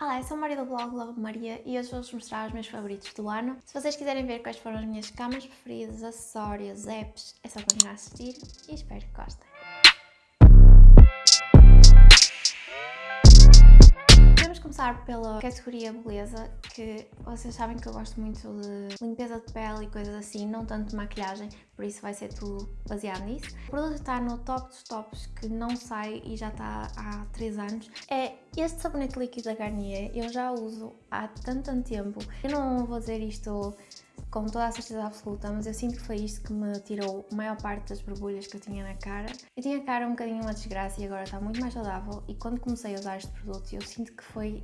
Olá, eu sou a Maria do blog Love Maria e hoje vou-vos mostrar os meus favoritos do ano. Se vocês quiserem ver quais foram as minhas camas preferidas, acessórios, apps, é só continuar a assistir e espero que gostem. Vamos começar pela categoria beleza, que vocês sabem que eu gosto muito de limpeza de pele e coisas assim, não tanto de maquilhagem, por isso vai ser tudo baseado nisso. O produto está no top dos tops, que não sai e já está há 3 anos. É este sabonete líquido da Garnier, eu já uso há tanto, tanto tempo. Eu não vou dizer isto com toda a certeza absoluta, mas eu sinto que foi isto que me tirou a maior parte das borbulhas que eu tinha na cara. Eu tinha a cara um bocadinho uma desgraça e agora está muito mais saudável e quando comecei a usar este produto eu sinto que foi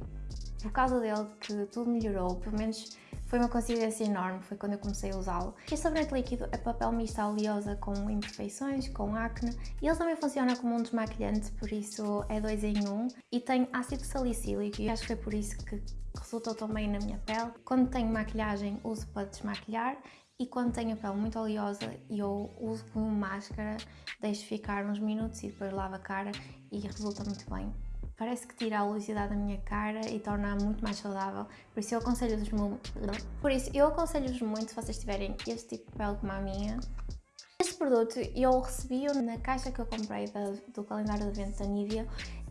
por causa dele que tudo melhorou, pelo menos foi uma coincidência enorme, foi quando eu comecei a usá-lo. Este sabonete líquido é papel misto oleosa com imperfeições, com acne, e ele também funciona como um desmaquilhante, por isso é dois em um, e tem ácido salicílico, e acho que foi por isso que resultou tão bem na minha pele. Quando tenho maquilhagem, uso para desmaquilhar, e quando tenho a pele muito oleosa, eu uso como máscara, deixo ficar uns minutos e depois lavo a cara e resulta muito bem parece que tira a oleosidade da minha cara e torna-a muito mais saudável, por isso eu aconselho-vos muito, por isso eu aconselho-vos muito se vocês tiverem este tipo de pele como a minha. Este produto eu recebi-o na caixa que eu comprei do calendário de evento da Nivea,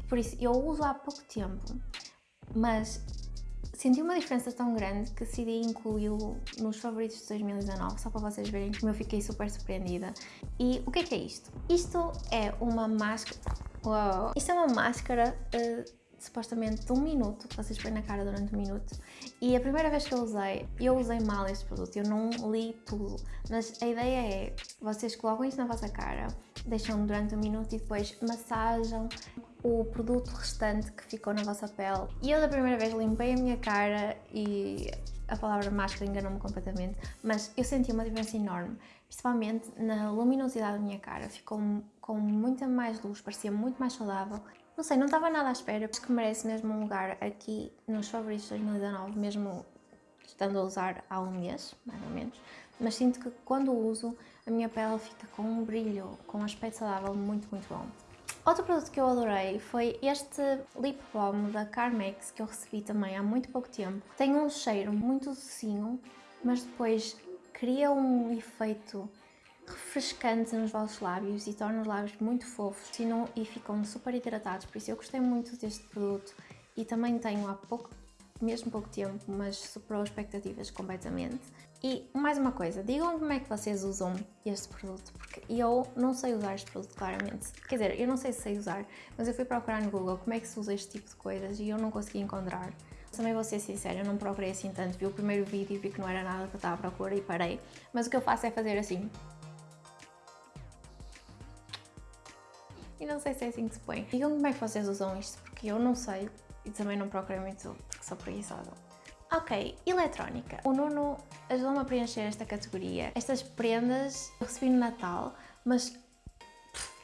por isso eu uso há pouco tempo, mas senti uma diferença tão grande que decidi incluí-lo nos favoritos de 2019, só para vocês verem como eu fiquei super surpreendida. E o que é que é isto? Isto é uma máscara Uau! Isto é uma máscara uh, supostamente de um minuto, que vocês põem na cara durante um minuto. E a primeira vez que eu usei, eu usei mal este produto, eu não li tudo. Mas a ideia é, vocês colocam isto na vossa cara, deixam durante um minuto e depois massajam o produto restante que ficou na vossa pele. E eu da primeira vez limpei a minha cara e a palavra máscara enganou-me completamente, mas eu senti uma diferença enorme, principalmente na luminosidade da minha cara, ficou com muita mais luz, parecia muito mais saudável. Não sei, não estava nada à espera, acho que merece mesmo um lugar aqui nos favoritos de 2019, mesmo estando a usar há um mês, mais ou menos. Mas sinto que quando uso, a minha pele fica com um brilho, com um aspecto saudável muito, muito bom. Outro produto que eu adorei foi este lip balm da Carmex que eu recebi também há muito pouco tempo. Tem um cheiro muito docinho, mas depois cria um efeito refrescante nos vossos lábios e torna os lábios muito fofos e ficam super hidratados, por isso eu gostei muito deste produto e também tenho há pouco, mesmo pouco tempo, mas superou expectativas completamente. E mais uma coisa, digam como é que vocês usam este produto, porque eu não sei usar este produto claramente. Quer dizer, eu não sei se sei usar, mas eu fui procurar no Google como é que se usa este tipo de coisas e eu não consegui encontrar. Também vou ser sincera, eu não procurei assim tanto, vi o primeiro vídeo e vi que não era nada que eu estava à procura e parei. Mas o que eu faço é fazer assim. E não sei se é assim que se põe. Digam como é que vocês usam isto, porque eu não sei e também não procurei muito porque sou preguiçosa. Ok, eletrónica. O Nuno ajudou-me a preencher esta categoria. Estas prendas eu recebi no Natal, mas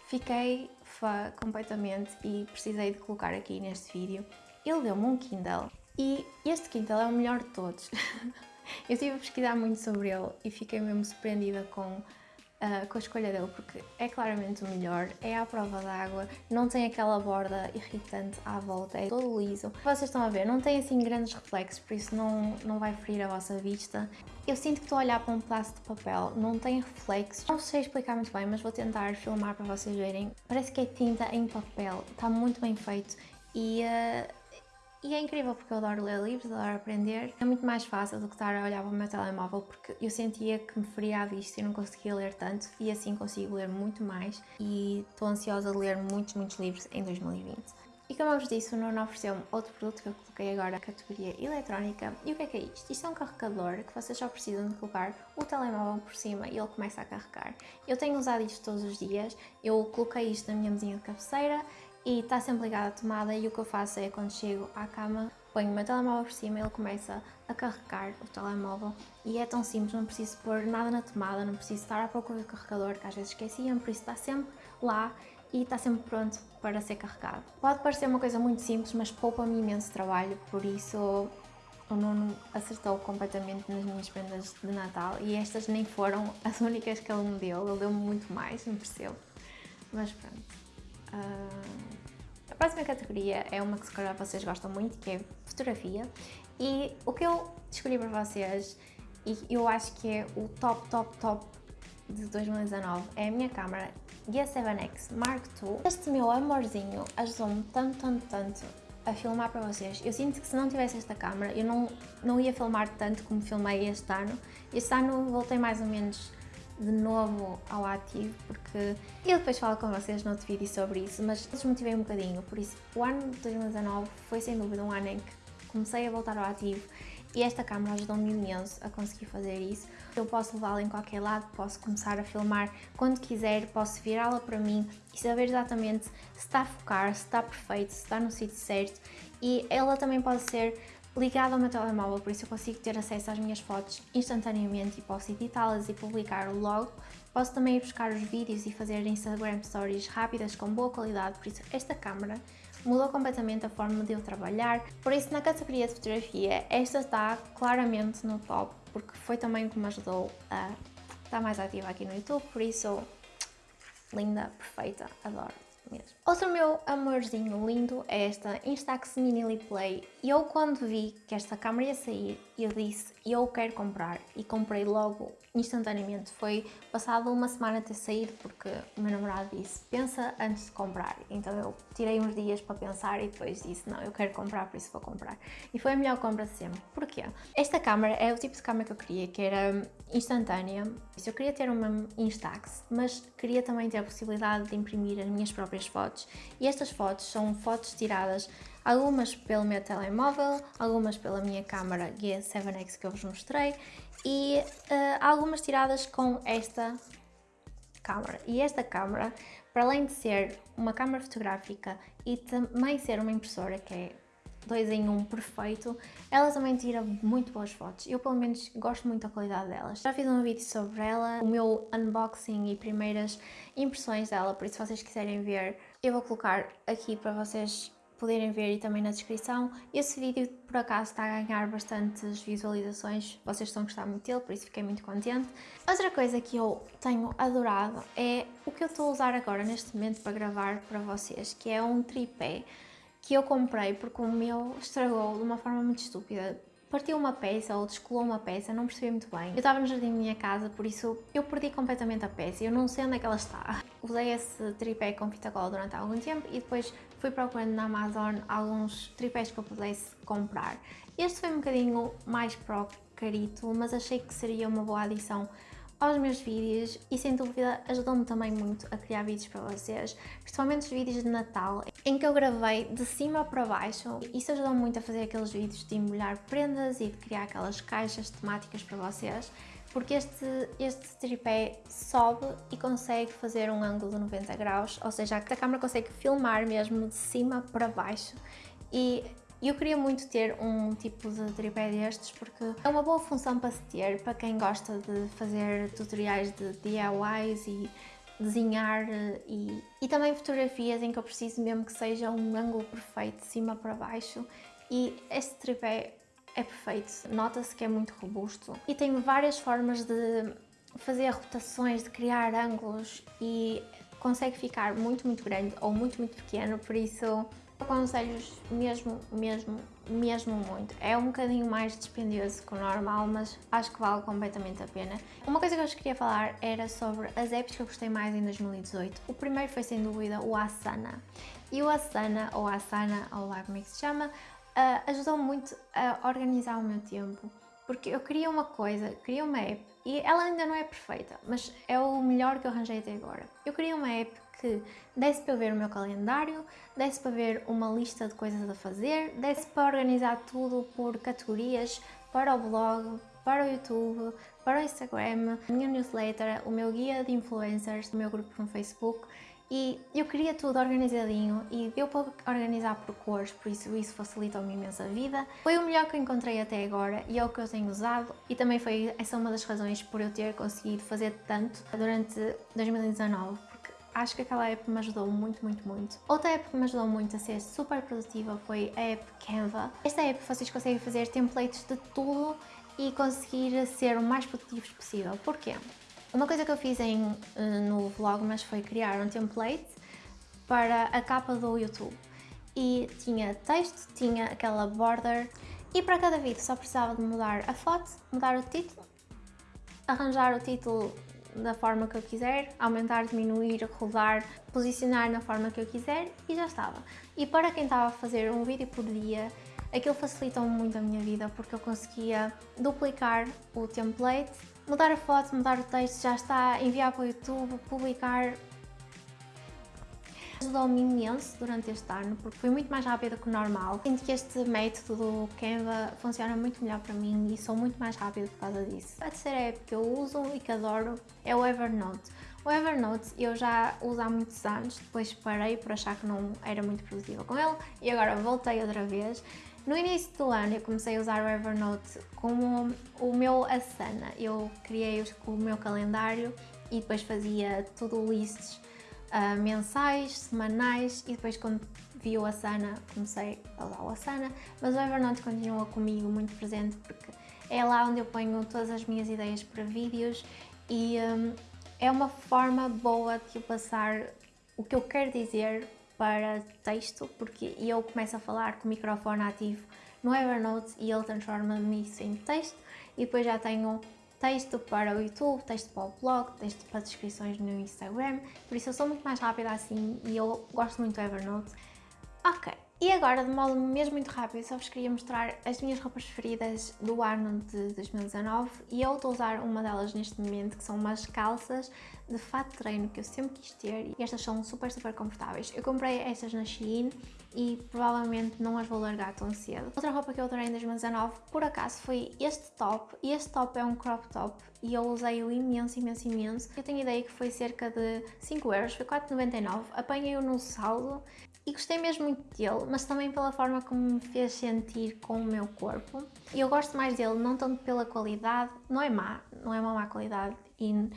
fiquei fã completamente e precisei de colocar aqui neste vídeo. Ele deu-me um Kindle e este Kindle é o melhor de todos. eu estive a pesquisar muito sobre ele e fiquei mesmo surpreendida com uh, com a escolha dele, porque é claramente o melhor, é à prova d'água, não tem aquela borda irritante à volta, é todo liso. Vocês estão a ver, não tem assim grandes reflexos, por isso não, não vai ferir a vossa vista. Eu sinto que estou a olhar para um pedaço de papel, não tem reflexos. Não sei explicar muito bem, mas vou tentar filmar para vocês verem. Parece que é tinta em papel, está muito bem feito e uh, e é incrível porque eu adoro ler livros, adoro aprender. É muito mais fácil do que estar a olhar para o meu telemóvel porque eu sentia que me feria a vista e não conseguia ler tanto e assim consigo ler muito mais e estou ansiosa de ler muitos, muitos livros em 2020. E como eu vos disse, o Nuno ofereceu-me outro produto que eu coloquei agora na categoria eletrónica. E o que é que é isto? Isto é um carregador que vocês só precisam de colocar o telemóvel por cima e ele começa a carregar. Eu tenho usado isto todos os dias, eu coloquei isto na minha mesinha de cabeceira e está sempre ligado à tomada e o que eu faço é quando chego à cama ponho o meu telemóvel por cima e ele começa a carregar o telemóvel e é tão simples, não preciso pôr nada na tomada, não preciso estar à procura do carregador que às vezes esqueciam, por isso está sempre lá e está sempre pronto para ser carregado. Pode parecer uma coisa muito simples, mas poupa-me imenso trabalho, por isso o Nuno acertou completamente nas minhas prendas de Natal e estas nem foram as únicas que ele me deu, ele deu-me muito mais, não percebo, mas pronto. Uh, A próxima categoria é uma que se calhar vocês gostam muito, que é fotografia. E o que eu escolhi para vocês, e eu acho que é o top, top, top de 2019, é a minha câmera G7X Mark II. Este meu amorzinho ajudou-me tanto, tanto, tanto a filmar para vocês. Eu sinto que se não tivesse esta câmera, eu não, não ia filmar tanto como filmei este ano. Este ano voltei mais ou menos de novo ao ativo, porque eu depois falo com vocês no outro vídeo sobre isso, mas desmotivei um bocadinho, por isso o ano de 2019 foi sem dúvida um ano em que comecei a voltar ao ativo e esta câmera ajudou-me imenso a conseguir fazer isso. Eu posso levá-la em qualquer lado, posso começar a filmar quando quiser, posso virá-la para mim e saber exatamente se está a focar, se está perfeito, se está no sítio certo e ela também pode ser ligada ao meu telemóvel, por isso eu consigo ter acesso às minhas fotos instantaneamente e posso editá-las e publicar logo. Posso também ir buscar os vídeos e fazer Instagram Stories rápidas com boa qualidade, por isso esta câmera mudou completamente a forma de eu trabalhar. Por isso, na categoria de fotografia, esta está claramente no top, porque foi também o que me ajudou a estar mais ativa aqui no YouTube, por isso, linda, perfeita, adoro mesmo. Outro meu amorzinho lindo é esta Instax Mini Play. Eu quando vi que esta câmera ia sair, eu disse, eu quero comprar e comprei logo instantaneamente. Foi passado uma semana ter saído porque o meu namorado disse, pensa antes de comprar. Então eu tirei uns dias para pensar e depois disse, não, eu quero comprar, por isso vou comprar. E foi a melhor compra de sempre. Porquê? Esta câmera é o tipo de câmera que eu queria, que era instantânea. Eu queria ter uma Instax, mas queria também ter a possibilidade de imprimir as minhas próprias fotos. E estas fotos são fotos tiradas algumas pelo meu telemóvel, algumas pela minha câmera G7X que eu vos mostrei e uh, algumas tiradas com esta câmera. E esta câmera, para além de ser uma câmera fotográfica e também ser uma impressora que é dois em um perfeito, ela também tira muito boas fotos. Eu pelo menos gosto muito da qualidade delas. Já fiz um vídeo sobre ela, o meu unboxing e primeiras impressões dela, por isso se vocês quiserem ver, eu vou colocar aqui para vocês poderem ver e também na descrição. Esse vídeo por acaso está a ganhar bastantes visualizações, vocês estão a gostar muito dele, por isso fiquei muito contente. Outra coisa que eu tenho adorado é o que eu estou a usar agora neste momento para gravar para vocês, que é um tripé que eu comprei porque o meu estragou de uma forma muito estúpida partiu uma peça ou descolou uma peça, não percebi muito bem. Eu estava no jardim da minha casa, por isso eu perdi completamente a peça, eu não sei onde é que ela está. Usei esse tripé com fita cola durante algum tempo e depois fui procurando na Amazon alguns tripés que eu pudesse comprar. Este foi um bocadinho mais pro carito, mas achei que seria uma boa adição aos meus vídeos e sem dúvida ajudou-me também muito a criar vídeos para vocês, principalmente os vídeos de Natal, em que eu gravei de cima para baixo. Isso ajudou muito a fazer aqueles vídeos de embrulhar prendas e de criar aquelas caixas temáticas para vocês, porque este, este tripé sobe e consegue fazer um ângulo de 90 graus, ou seja, a câmera consegue filmar mesmo de cima para baixo. E eu queria muito ter um tipo de tripé destes porque é uma boa função para se ter para quem gosta de fazer tutoriais de DIYs e desenhar e, e também fotografias em que eu preciso mesmo que seja um ângulo perfeito de cima para baixo. E este tripé é perfeito, nota-se que é muito robusto e tem várias formas de fazer rotações, de criar ângulos e consegue ficar muito muito grande ou muito muito pequeno, por isso Aconselho-vos mesmo, mesmo, mesmo muito. É um bocadinho mais dispendioso que o normal, mas acho que vale completamente a pena. Uma coisa que eu queria falar era sobre as apps que eu gostei mais em 2018. O primeiro foi sem dúvida o Asana. E o Asana, ou Asana, ou lá como é que se chama, uh, ajudou muito a organizar o meu tempo. Porque eu queria uma coisa, queria uma app, e ela ainda não é perfeita, mas é o melhor que eu arranjei até agora. Eu queria uma app que desse para ver o meu calendário, desse para ver uma lista de coisas a fazer, desse para organizar tudo por categorias para o blog, para o YouTube, para o Instagram, a minha newsletter, o meu guia de influencers, o meu grupo no Facebook e eu queria tudo organizadinho e deu para organizar por cores, por isso isso facilitou-me imenso a vida. Foi o melhor que encontrei até agora e é o que eu tenho usado e também foi essa uma das razões por eu ter conseguido fazer tanto durante 2019 acho que aquela app me ajudou muito, muito, muito. Outra app que me ajudou muito a ser super produtiva foi a app Canva. Esta app vocês conseguem fazer templates de tudo e conseguir ser o mais produtivos possível. Porquê? Uma coisa que eu fiz em, eh, no Vlogmas foi criar um template para a capa do YouTube. e tinha texto, tinha aquela border e para cada vídeo só precisava de mudar a foto, mudar o título, arranjar o título da forma que eu quiser, aumentar, diminuir, rodar, posicionar na forma que eu quiser e já estava. E para quem estava a fazer um vídeo por dia, aquilo facilitou muito a minha vida porque eu conseguia duplicar o template, mudar a foto, mudar o texto, já está, enviar para o YouTube, publicar, Ajudou-me imenso durante este ano porque foi muito mais rápido que o normal. Sinto que este método do Canva funciona muito melhor para mim e sou muito mais rápido por causa disso. A terceira app que eu uso e que adoro é o Evernote. O Evernote eu já uso há muitos anos, depois parei por achar que não era muito produtiva com ele e agora voltei outra vez. No início do ano eu comecei a usar o Evernote como o meu Asana. Eu criei o meu calendário e depois fazia tudo lists uh, mensais, semanais e depois quando vi o Asana comecei a usar o Asana, mas o Evernote continua comigo muito presente porque é lá onde eu ponho todas as minhas ideias para vídeos e um, é uma forma boa de eu passar o que eu quero dizer para texto, porque eu começo a falar com o microfone ativo no Evernote e ele transforma-me isso em texto. E depois já tenho texto para o YouTube, texto para o blog, texto para descrições no Instagram, por isso eu sou muito mais rápida assim e eu gosto muito do Evernote. Ok, e agora, de modo mesmo muito rápido, só vos queria mostrar as minhas roupas preferidas do ano de 2019 e eu estou a usar uma delas neste momento, que são umas calças de fato de treino que eu sempre quis ter e estas são super, super confortáveis. Eu comprei estas na Shein e provavelmente não as vou largar tão cedo. Outra roupa que eu adorei em 2019, por acaso, foi este top. E este top é um crop top e eu usei-o imenso, imenso, imenso. Eu tenho ideia que foi cerca de 5 euros, foi 4,99. Apanhei-o no saldo e gostei mesmo muito dele, mas também pela forma como me fez sentir com o meu corpo. E eu gosto mais dele, não tanto pela qualidade, não é má, não é uma má qualidade, e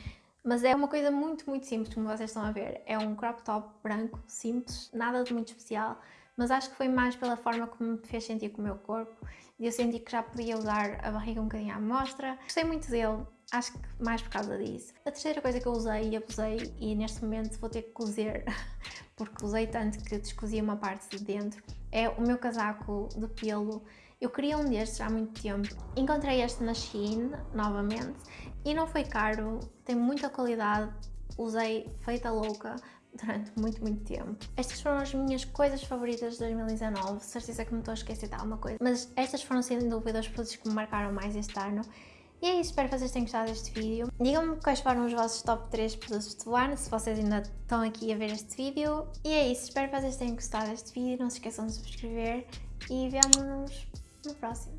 mas é uma coisa muito, muito simples, como vocês estão a ver. É um crop top branco, simples, nada de muito especial, mas acho que foi mais pela forma como me fez sentir com o meu corpo. E eu senti que já podia usar a barriga um bocadinho à mostra. Gostei muito dele, acho que mais por causa disso. A terceira coisa que eu usei e abusei, e neste momento vou ter que cozer, porque usei tanto que descosi uma parte de dentro, é o meu casaco de pelo eu queria um destes há muito tempo. Encontrei este na Shein, novamente, e não foi caro, tem muita qualidade, usei feita louca durante muito, muito tempo. Estas foram as minhas coisas favoritas de 2019, certeza que me estou a esquecer de alguma coisa, mas estas foram sem dúvida os produtos que me marcaram mais este ano. E é isso, espero que vocês tenham gostado deste vídeo. Digam-me quais foram os vossos top 3 produtos do ano, se vocês ainda estão aqui a ver este vídeo. E é isso, espero que vocês tenham gostado deste vídeo, não se esqueçam de subscrever e vemo-nos no próximo.